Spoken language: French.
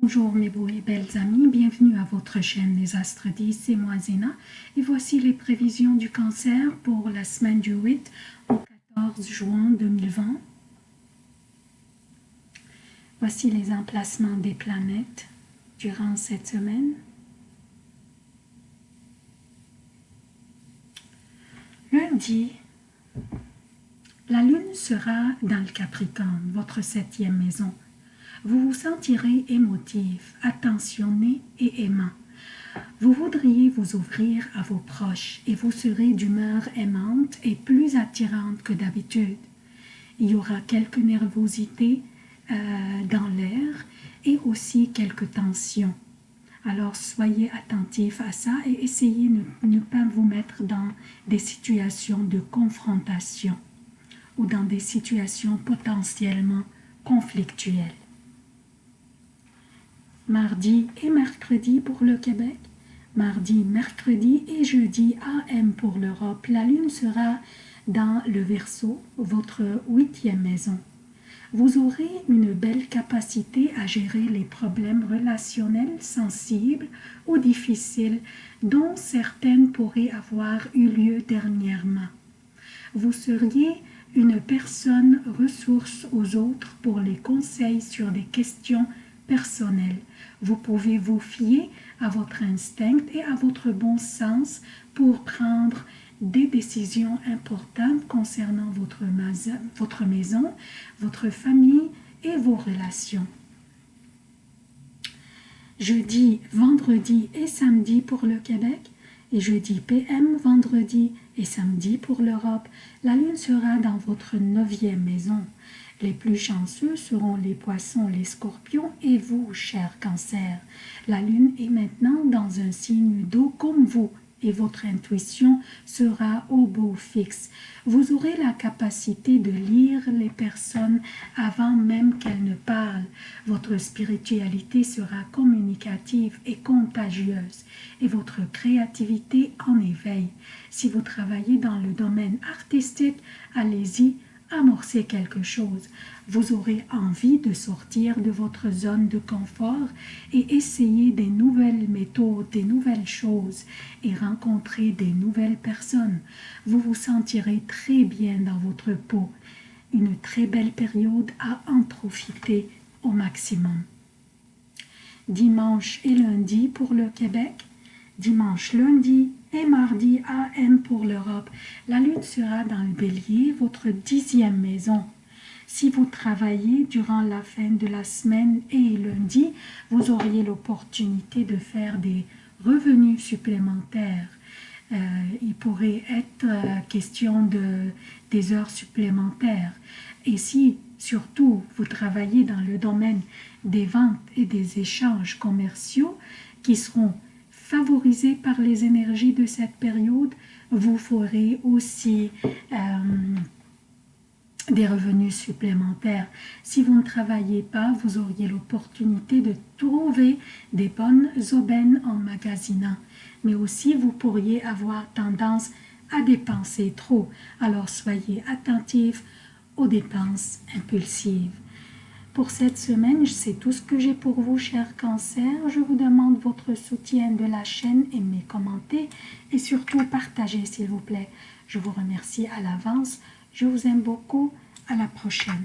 Bonjour mes beaux et belles amis, bienvenue à votre chaîne Les Astres 10, c'est moi Zéna et voici les prévisions du cancer pour la semaine du 8 au 14 juin 2020. Voici les emplacements des planètes durant cette semaine. Lundi, la lune sera dans le Capricorne, votre septième maison. Vous vous sentirez émotif, attentionné et aimant. Vous voudriez vous ouvrir à vos proches et vous serez d'humeur aimante et plus attirante que d'habitude. Il y aura quelques nervosités euh, dans l'air et aussi quelques tensions. Alors soyez attentifs à ça et essayez de ne pas vous mettre dans des situations de confrontation ou dans des situations potentiellement conflictuelles mardi et mercredi pour le Québec, mardi, mercredi et jeudi AM pour l'Europe. La lune sera dans le Verseau, votre huitième maison. Vous aurez une belle capacité à gérer les problèmes relationnels sensibles ou difficiles dont certaines pourraient avoir eu lieu dernièrement. Vous seriez une personne ressource aux autres pour les conseils sur des questions personnelles vous pouvez vous fier à votre instinct et à votre bon sens pour prendre des décisions importantes concernant votre, votre maison, votre famille et vos relations. Jeudi, vendredi et samedi pour le Québec et jeudi PM, vendredi et samedi pour l'Europe. La lune sera dans votre neuvième maison. Les plus chanceux seront les poissons, les scorpions et vous, cher cancer. La lune est maintenant dans un signe d'eau comme vous et votre intuition sera au beau fixe. Vous aurez la capacité de lire les personnes avant même qu'elles ne parlent. Votre spiritualité sera communicative et contagieuse et votre créativité en éveil. Si vous travaillez dans le domaine artistique, allez-y amorcer quelque chose. Vous aurez envie de sortir de votre zone de confort et essayer des nouvelles méthodes, des nouvelles choses et rencontrer des nouvelles personnes. Vous vous sentirez très bien dans votre peau. Une très belle période à en profiter au maximum. Dimanche et lundi pour le Québec, dimanche, lundi et mardi pour l'Europe. La lune sera dans le bélier, votre dixième maison. Si vous travaillez durant la fin de la semaine et lundi, vous auriez l'opportunité de faire des revenus supplémentaires. Euh, il pourrait être euh, question de des heures supplémentaires. Et si surtout vous travaillez dans le domaine des ventes et des échanges commerciaux qui seront favorisé par les énergies de cette période, vous ferez aussi euh, des revenus supplémentaires. Si vous ne travaillez pas, vous auriez l'opportunité de trouver des bonnes aubaines en magasinant. Mais aussi, vous pourriez avoir tendance à dépenser trop. Alors, soyez attentifs aux dépenses impulsives. Pour cette semaine, c'est tout ce que j'ai pour vous, chers cancers. Je vous demande votre soutien de la chaîne, aimez, commentez et surtout partagez, s'il vous plaît. Je vous remercie à l'avance. Je vous aime beaucoup. À la prochaine.